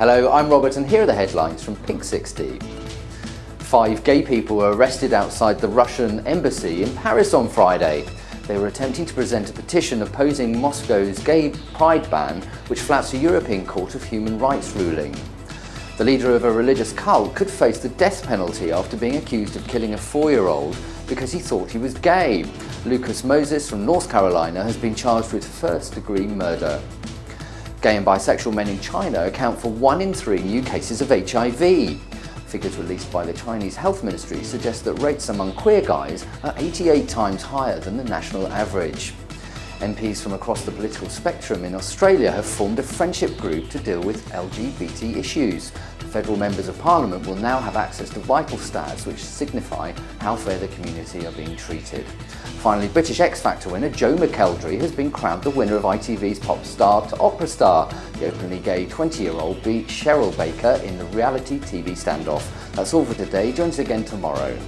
Hello, I'm Robert and here are the headlines from Pink 60. Five gay people were arrested outside the Russian embassy in Paris on Friday. They were attempting to present a petition opposing Moscow's gay pride ban, which flouts a European Court of Human Rights ruling. The leader of a religious cult could face the death penalty after being accused of killing a four-year-old because he thought he was gay. Lucas Moses from North Carolina has been charged with first-degree murder. Gay and bisexual men in China account for one in three new cases of HIV. Figures released by the Chinese Health Ministry suggest that rates among queer guys are 88 times higher than the national average. MPs from across the political spectrum in Australia have formed a friendship group to deal with LGBT issues. Federal members of parliament will now have access to vital stats which signify how fair the community are being treated. Finally, British X Factor winner Joe McElderry has been crowned the winner of ITV's Pop Star to Opera Star. The openly gay 20-year-old beat Cheryl Baker in the reality TV standoff. That's all for today. Join us again tomorrow.